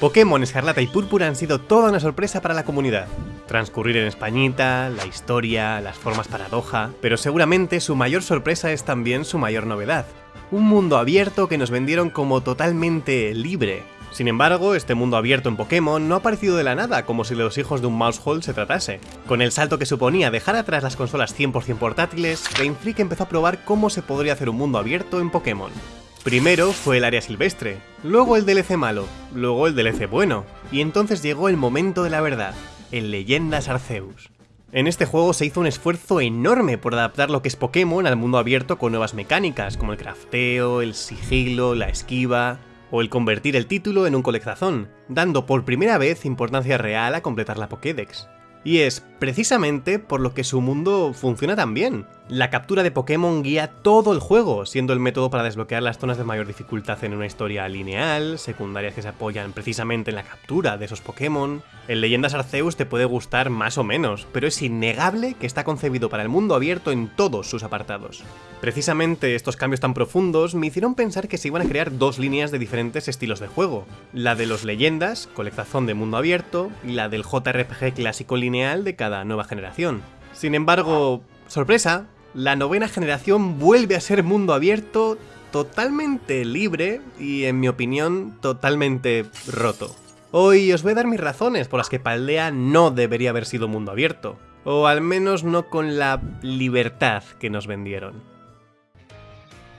Pokémon Escarlata y Púrpura han sido toda una sorpresa para la comunidad. Transcurrir en Españita, la historia, las formas paradoja, pero seguramente su mayor sorpresa es también su mayor novedad. Un mundo abierto que nos vendieron como totalmente libre. Sin embargo, este mundo abierto en Pokémon no ha aparecido de la nada, como si de los hijos de un mousehole se tratase. Con el salto que suponía dejar atrás las consolas 100% portátiles, Game Freak empezó a probar cómo se podría hacer un mundo abierto en Pokémon. Primero fue el área silvestre, luego el DLC malo, luego el DLC bueno, y entonces llegó el momento de la verdad, el Leyendas Arceus. En este juego se hizo un esfuerzo enorme por adaptar lo que es Pokémon al mundo abierto con nuevas mecánicas, como el crafteo, el sigilo, la esquiva, o el convertir el título en un colectazón, dando por primera vez importancia real a completar la Pokédex. Y es precisamente por lo que su mundo funciona tan bien. La captura de Pokémon guía todo el juego, siendo el método para desbloquear las zonas de mayor dificultad en una historia lineal, secundarias que se apoyan precisamente en la captura de esos Pokémon. El Leyendas Arceus te puede gustar más o menos, pero es innegable que está concebido para el mundo abierto en todos sus apartados. Precisamente estos cambios tan profundos me hicieron pensar que se iban a crear dos líneas de diferentes estilos de juego. La de los Leyendas, colectazón de mundo abierto, y la del JRPG clásico lineal de cada nueva generación. Sin embargo, sorpresa, la novena generación vuelve a ser mundo abierto totalmente libre y, en mi opinión, totalmente roto. Hoy os voy a dar mis razones por las que Paldea no debería haber sido mundo abierto, o al menos no con la libertad que nos vendieron.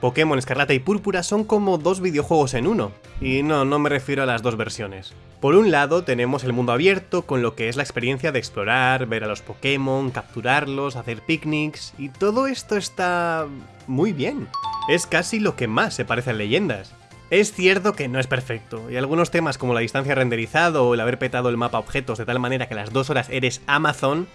Pokémon Escarlata y Púrpura son como dos videojuegos en uno, y no, no me refiero a las dos versiones. Por un lado tenemos el mundo abierto con lo que es la experiencia de explorar, ver a los Pokémon, capturarlos, hacer picnics, y todo esto está... muy bien. Es casi lo que más se parece a leyendas. Es cierto que no es perfecto, y algunos temas como la distancia renderizado o el haber petado el mapa objetos de tal manera que a las dos horas eres Amazon,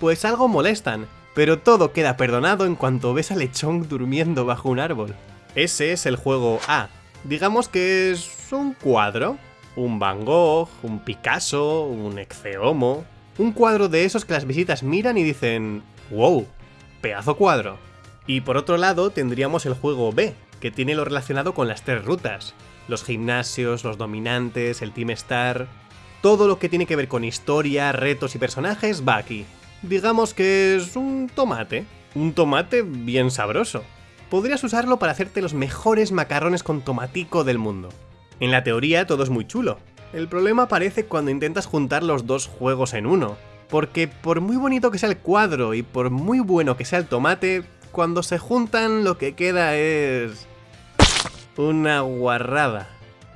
pues algo molestan, pero todo queda perdonado en cuanto ves a Lechón durmiendo bajo un árbol. Ese es el juego A. Digamos que es un cuadro, un Van Gogh, un Picasso, un Exeomo... Un cuadro de esos que las visitas miran y dicen, wow, pedazo cuadro. Y por otro lado tendríamos el juego B, que tiene lo relacionado con las tres rutas. Los gimnasios, los dominantes, el Team Star... Todo lo que tiene que ver con historia, retos y personajes va aquí digamos que es un tomate. Un tomate bien sabroso. Podrías usarlo para hacerte los mejores macarrones con tomatico del mundo. En la teoría todo es muy chulo. El problema aparece cuando intentas juntar los dos juegos en uno. Porque por muy bonito que sea el cuadro y por muy bueno que sea el tomate, cuando se juntan lo que queda es... Una guarrada.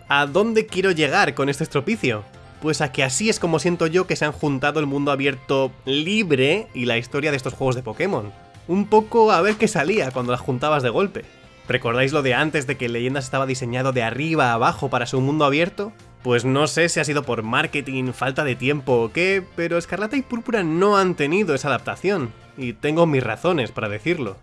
¿A dónde quiero llegar con este estropicio? Pues a que así es como siento yo que se han juntado el mundo abierto libre y la historia de estos juegos de Pokémon. Un poco a ver qué salía cuando las juntabas de golpe. ¿Recordáis lo de antes de que Leyendas estaba diseñado de arriba a abajo para su mundo abierto? Pues no sé si ha sido por marketing, falta de tiempo o qué, pero Escarlata y Púrpura no han tenido esa adaptación, y tengo mis razones para decirlo.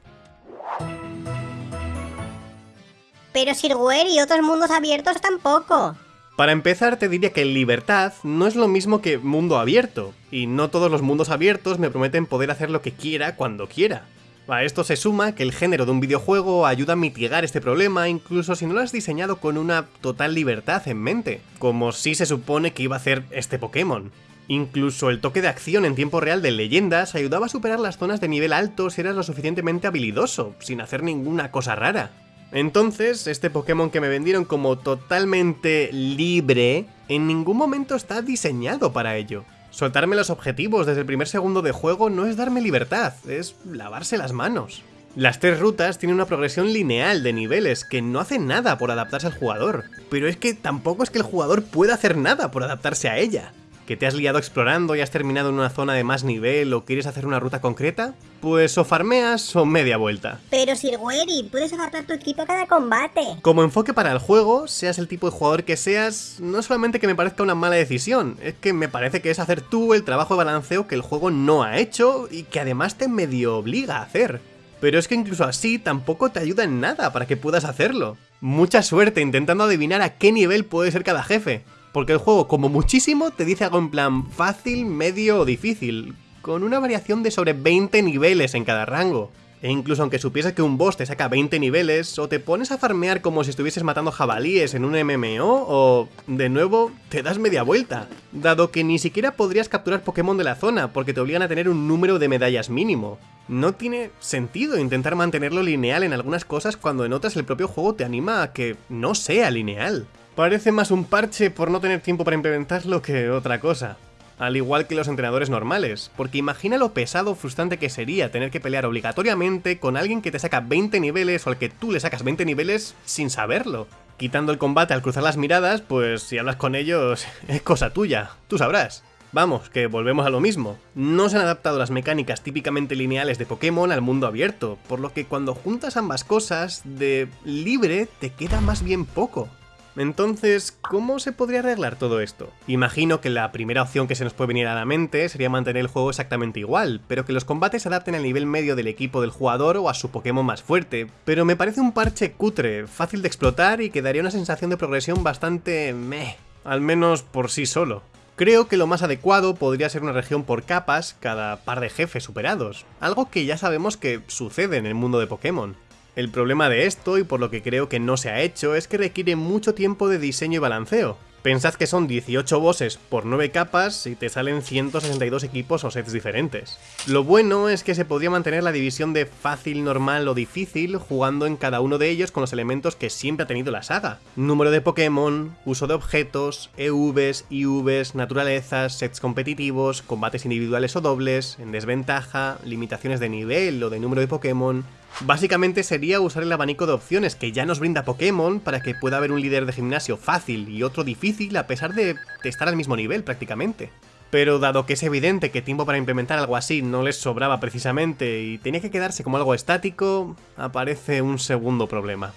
Pero Sirware y otros mundos abiertos tampoco. Para empezar te diría que libertad no es lo mismo que mundo abierto, y no todos los mundos abiertos me prometen poder hacer lo que quiera cuando quiera. A esto se suma que el género de un videojuego ayuda a mitigar este problema incluso si no lo has diseñado con una total libertad en mente, como si se supone que iba a hacer este Pokémon. Incluso el toque de acción en tiempo real de leyendas ayudaba a superar las zonas de nivel alto si eras lo suficientemente habilidoso, sin hacer ninguna cosa rara. Entonces, este Pokémon que me vendieron como totalmente libre, en ningún momento está diseñado para ello. Soltarme los objetivos desde el primer segundo de juego no es darme libertad, es lavarse las manos. Las tres rutas tienen una progresión lineal de niveles que no hacen nada por adaptarse al jugador, pero es que tampoco es que el jugador pueda hacer nada por adaptarse a ella que te has liado explorando y has terminado en una zona de más nivel o quieres hacer una ruta concreta, pues o farmeas o media vuelta. Pero Sirweri, puedes adaptar tu equipo a cada combate. Como enfoque para el juego, seas el tipo de jugador que seas, no solamente que me parezca una mala decisión, es que me parece que es hacer tú el trabajo de balanceo que el juego no ha hecho y que además te medio obliga a hacer. Pero es que incluso así tampoco te ayuda en nada para que puedas hacerlo. Mucha suerte intentando adivinar a qué nivel puede ser cada jefe. Porque el juego, como muchísimo, te dice algo en plan fácil, medio o difícil, con una variación de sobre 20 niveles en cada rango. E incluso aunque supieses que un boss te saca 20 niveles, o te pones a farmear como si estuvieses matando jabalíes en un MMO, o, de nuevo, te das media vuelta. Dado que ni siquiera podrías capturar Pokémon de la zona, porque te obligan a tener un número de medallas mínimo. No tiene sentido intentar mantenerlo lineal en algunas cosas cuando en otras el propio juego te anima a que no sea lineal. Parece más un parche por no tener tiempo para implementarlo que otra cosa al igual que los entrenadores normales, porque imagina lo pesado o frustrante que sería tener que pelear obligatoriamente con alguien que te saca 20 niveles o al que tú le sacas 20 niveles sin saberlo. Quitando el combate al cruzar las miradas, pues si hablas con ellos es cosa tuya, tú sabrás. Vamos, que volvemos a lo mismo. No se han adaptado las mecánicas típicamente lineales de Pokémon al mundo abierto, por lo que cuando juntas ambas cosas, de libre te queda más bien poco. Entonces, ¿cómo se podría arreglar todo esto? Imagino que la primera opción que se nos puede venir a la mente sería mantener el juego exactamente igual, pero que los combates se adapten al nivel medio del equipo del jugador o a su Pokémon más fuerte, pero me parece un parche cutre, fácil de explotar y que daría una sensación de progresión bastante meh, al menos por sí solo. Creo que lo más adecuado podría ser una región por capas cada par de jefes superados, algo que ya sabemos que sucede en el mundo de Pokémon. El problema de esto, y por lo que creo que no se ha hecho, es que requiere mucho tiempo de diseño y balanceo. Pensad que son 18 bosses por 9 capas y te salen 162 equipos o sets diferentes. Lo bueno es que se podría mantener la división de fácil, normal o difícil jugando en cada uno de ellos con los elementos que siempre ha tenido la saga. Número de Pokémon, uso de objetos, EVs, IVs, naturalezas, sets competitivos, combates individuales o dobles, en desventaja, limitaciones de nivel o de número de Pokémon, Básicamente sería usar el abanico de opciones que ya nos brinda Pokémon para que pueda haber un líder de gimnasio fácil y otro difícil a pesar de estar al mismo nivel prácticamente. Pero dado que es evidente que tiempo para implementar algo así no les sobraba precisamente y tenía que quedarse como algo estático, aparece un segundo problema.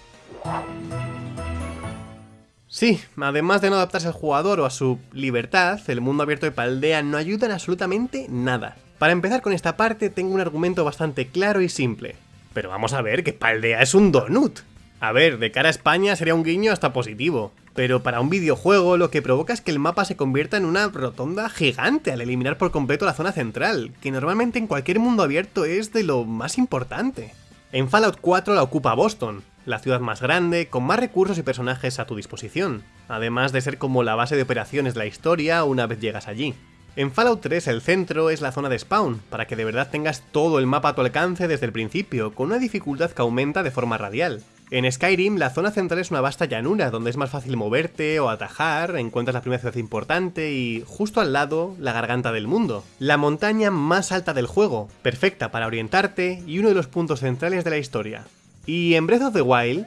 Sí, además de no adaptarse al jugador o a su libertad, el mundo abierto de Paldea no ayuda en absolutamente nada. Para empezar con esta parte tengo un argumento bastante claro y simple. Pero vamos a ver que Paldea es un donut. A ver, de cara a España sería un guiño hasta positivo, pero para un videojuego lo que provoca es que el mapa se convierta en una rotonda gigante al eliminar por completo la zona central, que normalmente en cualquier mundo abierto es de lo más importante. En Fallout 4 la ocupa Boston, la ciudad más grande, con más recursos y personajes a tu disposición, además de ser como la base de operaciones de la historia una vez llegas allí. En Fallout 3 el centro es la zona de spawn, para que de verdad tengas todo el mapa a tu alcance desde el principio, con una dificultad que aumenta de forma radial. En Skyrim, la zona central es una vasta llanura, donde es más fácil moverte o atajar, encuentras la primera ciudad importante y, justo al lado, la garganta del mundo. La montaña más alta del juego, perfecta para orientarte y uno de los puntos centrales de la historia. Y en Breath of the Wild...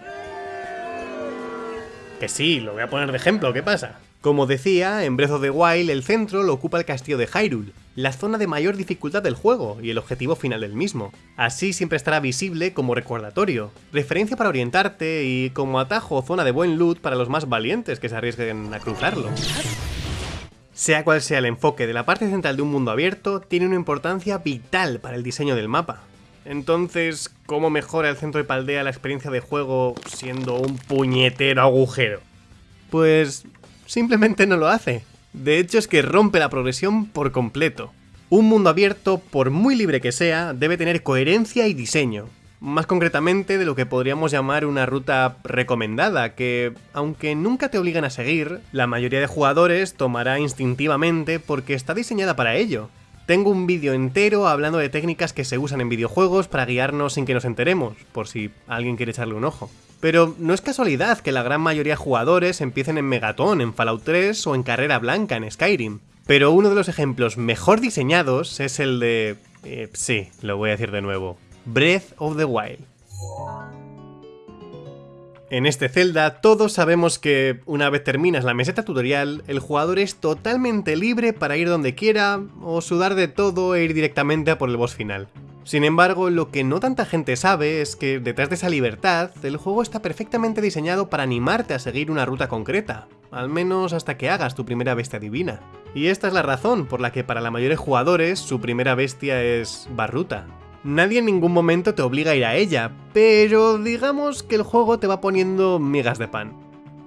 Que sí, lo voy a poner de ejemplo, ¿qué pasa? Como decía, en Breath of the Wild el centro lo ocupa el castillo de Hyrule, la zona de mayor dificultad del juego y el objetivo final del mismo. Así siempre estará visible como recordatorio, referencia para orientarte y como atajo o zona de buen loot para los más valientes que se arriesguen a cruzarlo. Sea cual sea el enfoque de la parte central de un mundo abierto, tiene una importancia vital para el diseño del mapa. Entonces, ¿cómo mejora el centro de Paldea la experiencia de juego siendo un puñetero agujero? Pues simplemente no lo hace. De hecho es que rompe la progresión por completo. Un mundo abierto, por muy libre que sea, debe tener coherencia y diseño. Más concretamente de lo que podríamos llamar una ruta recomendada, que, aunque nunca te obligan a seguir, la mayoría de jugadores tomará instintivamente porque está diseñada para ello. Tengo un vídeo entero hablando de técnicas que se usan en videojuegos para guiarnos sin que nos enteremos, por si alguien quiere echarle un ojo. Pero no es casualidad que la gran mayoría de jugadores empiecen en Megaton, en Fallout 3 o en Carrera Blanca, en Skyrim. Pero uno de los ejemplos mejor diseñados es el de... Eh, sí, lo voy a decir de nuevo. Breath of the Wild. En este Zelda todos sabemos que una vez terminas la meseta tutorial, el jugador es totalmente libre para ir donde quiera o sudar de todo e ir directamente a por el boss final. Sin embargo, lo que no tanta gente sabe es que detrás de esa libertad, el juego está perfectamente diseñado para animarte a seguir una ruta concreta, al menos hasta que hagas tu primera bestia divina. Y esta es la razón por la que para la mayoría de jugadores su primera bestia es Barruta. Nadie en ningún momento te obliga a ir a ella, pero digamos que el juego te va poniendo migas de pan.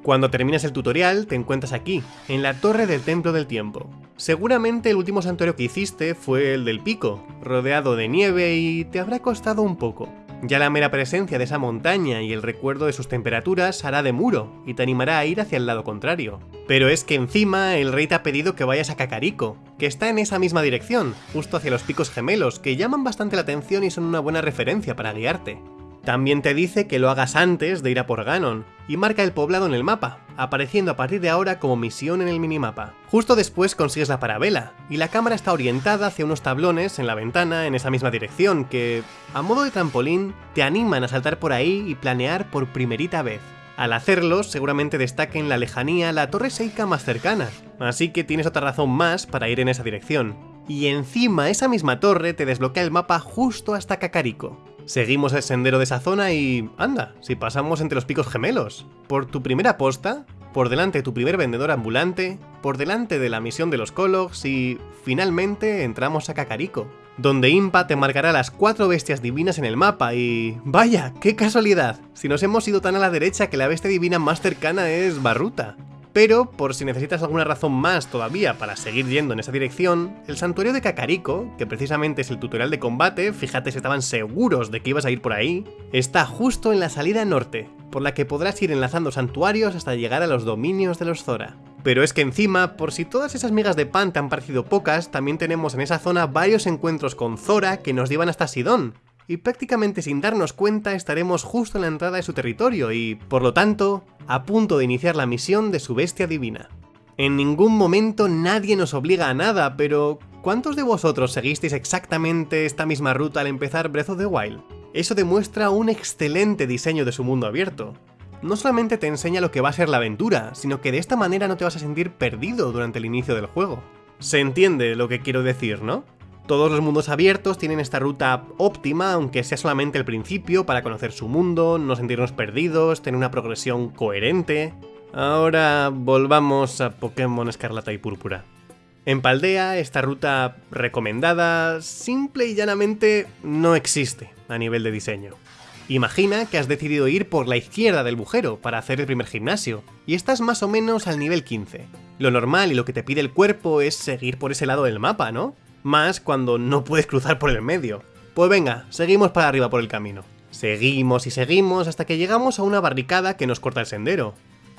Cuando terminas el tutorial te encuentras aquí, en la Torre del Templo del Tiempo, Seguramente el último santuario que hiciste fue el del pico, rodeado de nieve y te habrá costado un poco. Ya la mera presencia de esa montaña y el recuerdo de sus temperaturas hará de muro y te animará a ir hacia el lado contrario. Pero es que encima el rey te ha pedido que vayas a Kakariko, que está en esa misma dirección, justo hacia los picos gemelos, que llaman bastante la atención y son una buena referencia para guiarte. También te dice que lo hagas antes de ir a por Ganon, y marca el poblado en el mapa, apareciendo a partir de ahora como misión en el minimapa. Justo después consigues la parabela, y la cámara está orientada hacia unos tablones en la ventana en esa misma dirección que, a modo de trampolín, te animan a saltar por ahí y planear por primerita vez. Al hacerlo, seguramente destaque en la lejanía la torre Seika más cercana, así que tienes otra razón más para ir en esa dirección. Y encima esa misma torre te desbloquea el mapa justo hasta Kakariko. Seguimos el sendero de esa zona y... anda, si pasamos entre los picos gemelos. Por tu primera posta, por delante de tu primer vendedor ambulante, por delante de la misión de los Kologs y... finalmente entramos a Kakariko, donde Impa te marcará las cuatro bestias divinas en el mapa y... ¡Vaya! ¡Qué casualidad! Si nos hemos ido tan a la derecha que la bestia divina más cercana es Barruta. Pero, por si necesitas alguna razón más todavía para seguir yendo en esa dirección, el santuario de Kakariko, que precisamente es el tutorial de combate, fíjate si estaban seguros de que ibas a ir por ahí, está justo en la salida norte, por la que podrás ir enlazando santuarios hasta llegar a los dominios de los Zora. Pero es que encima, por si todas esas migas de pan te han parecido pocas, también tenemos en esa zona varios encuentros con Zora que nos llevan hasta Sidón, y prácticamente sin darnos cuenta estaremos justo en la entrada de su territorio y, por lo tanto, a punto de iniciar la misión de su bestia divina. En ningún momento nadie nos obliga a nada, pero ¿cuántos de vosotros seguisteis exactamente esta misma ruta al empezar Breath of the Wild? Eso demuestra un excelente diseño de su mundo abierto. No solamente te enseña lo que va a ser la aventura, sino que de esta manera no te vas a sentir perdido durante el inicio del juego. Se entiende lo que quiero decir, ¿no? Todos los mundos abiertos tienen esta ruta óptima, aunque sea solamente el principio, para conocer su mundo, no sentirnos perdidos, tener una progresión coherente. Ahora volvamos a Pokémon Escarlata y Púrpura. En Paldea, esta ruta recomendada, simple y llanamente, no existe a nivel de diseño. Imagina que has decidido ir por la izquierda del bujero para hacer el primer gimnasio, y estás más o menos al nivel 15. Lo normal y lo que te pide el cuerpo es seguir por ese lado del mapa, ¿no? Más cuando no puedes cruzar por el medio. Pues venga, seguimos para arriba por el camino. Seguimos y seguimos hasta que llegamos a una barricada que nos corta el sendero.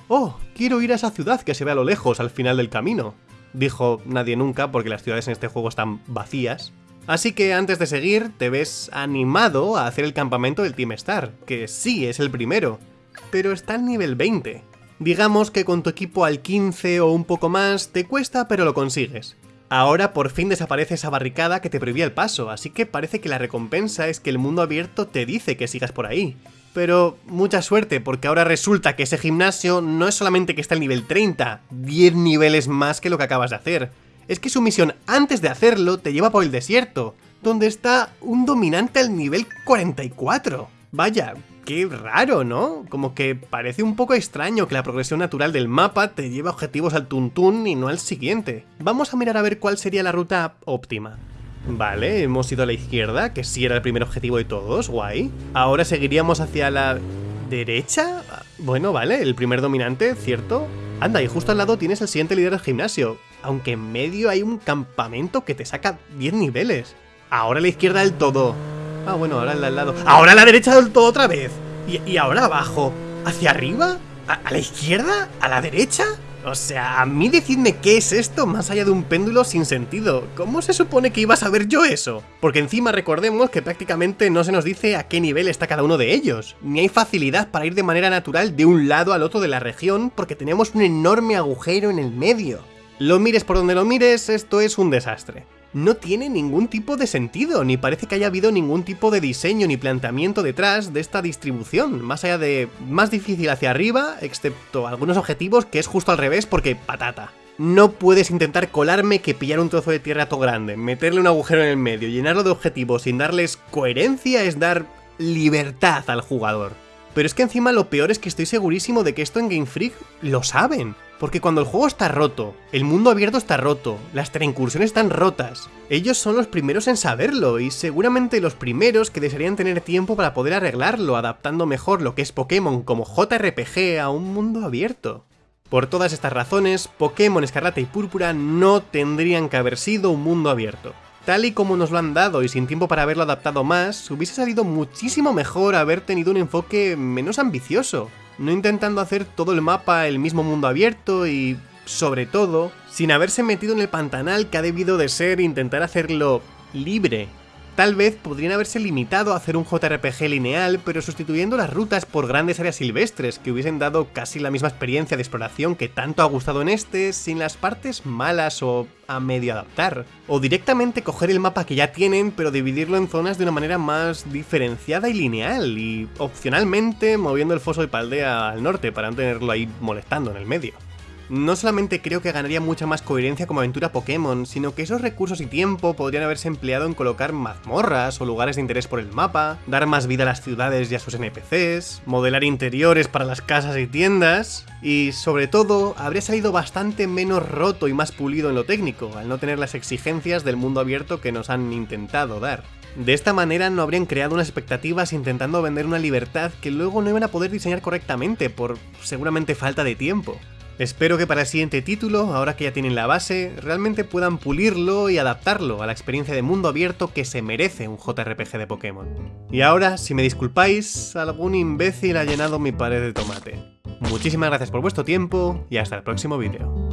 ¡Oh! Quiero ir a esa ciudad que se ve a lo lejos al final del camino. Dijo nadie nunca porque las ciudades en este juego están vacías. Así que antes de seguir, te ves animado a hacer el campamento del Team Star, que sí es el primero, pero está al nivel 20. Digamos que con tu equipo al 15 o un poco más te cuesta pero lo consigues. Ahora por fin desaparece esa barricada que te prohibía el paso, así que parece que la recompensa es que el mundo abierto te dice que sigas por ahí. Pero mucha suerte, porque ahora resulta que ese gimnasio no es solamente que está al nivel 30, 10 niveles más que lo que acabas de hacer. Es que su misión antes de hacerlo te lleva por el desierto, donde está un dominante al nivel 44. Vaya, qué raro, ¿no? Como que parece un poco extraño que la progresión natural del mapa te lleve objetivos al tuntún y no al siguiente. Vamos a mirar a ver cuál sería la ruta óptima. Vale, hemos ido a la izquierda, que sí era el primer objetivo de todos, guay. Ahora seguiríamos hacia la... ¿Derecha? Bueno, vale, el primer dominante, ¿cierto? Anda, y justo al lado tienes el siguiente líder del gimnasio, aunque en medio hay un campamento que te saca 10 niveles. Ahora a la izquierda del todo. Ah, bueno, ahora al lado. ¡Ahora a la derecha del todo otra vez! ¿Y, ahora abajo? ¿Hacia arriba? ¿A, la izquierda? ¿A la derecha? O sea, a mí decidme qué es esto más allá de un péndulo sin sentido. ¿Cómo se supone que iba a saber yo eso? Porque encima recordemos que prácticamente no se nos dice a qué nivel está cada uno de ellos. Ni hay facilidad para ir de manera natural de un lado al otro de la región porque tenemos un enorme agujero en el medio. Lo mires por donde lo mires, esto es un desastre no tiene ningún tipo de sentido, ni parece que haya habido ningún tipo de diseño ni planteamiento detrás de esta distribución, más allá de más difícil hacia arriba, excepto algunos objetivos que es justo al revés porque patata. No puedes intentar colarme que pillar un trozo de tierra todo grande, meterle un agujero en el medio, llenarlo de objetivos sin darles coherencia es dar libertad al jugador. Pero es que encima lo peor es que estoy segurísimo de que esto en Game Freak lo saben. Porque cuando el juego está roto, el mundo abierto está roto, las incursiones están rotas, ellos son los primeros en saberlo y seguramente los primeros que desearían tener tiempo para poder arreglarlo, adaptando mejor lo que es Pokémon como JRPG a un mundo abierto. Por todas estas razones, Pokémon Escarlata y Púrpura no tendrían que haber sido un mundo abierto. Tal y como nos lo han dado y sin tiempo para haberlo adaptado más, hubiese salido muchísimo mejor haber tenido un enfoque menos ambicioso, no intentando hacer todo el mapa el mismo mundo abierto y, sobre todo, sin haberse metido en el pantanal que ha debido de ser intentar hacerlo libre, Tal vez podrían haberse limitado a hacer un JRPG lineal, pero sustituyendo las rutas por grandes áreas silvestres, que hubiesen dado casi la misma experiencia de exploración que tanto ha gustado en este, sin las partes malas o a medio adaptar. O directamente coger el mapa que ya tienen, pero dividirlo en zonas de una manera más diferenciada y lineal, y opcionalmente moviendo el foso de Paldea al norte para no tenerlo ahí molestando en el medio. No solamente creo que ganaría mucha más coherencia como aventura Pokémon, sino que esos recursos y tiempo podrían haberse empleado en colocar mazmorras o lugares de interés por el mapa, dar más vida a las ciudades y a sus NPCs, modelar interiores para las casas y tiendas, y sobre todo, habría salido bastante menos roto y más pulido en lo técnico, al no tener las exigencias del mundo abierto que nos han intentado dar. De esta manera no habrían creado unas expectativas intentando vender una libertad que luego no iban a poder diseñar correctamente por seguramente falta de tiempo. Espero que para el siguiente título, ahora que ya tienen la base, realmente puedan pulirlo y adaptarlo a la experiencia de mundo abierto que se merece un JRPG de Pokémon. Y ahora, si me disculpáis, algún imbécil ha llenado mi pared de tomate. Muchísimas gracias por vuestro tiempo y hasta el próximo vídeo.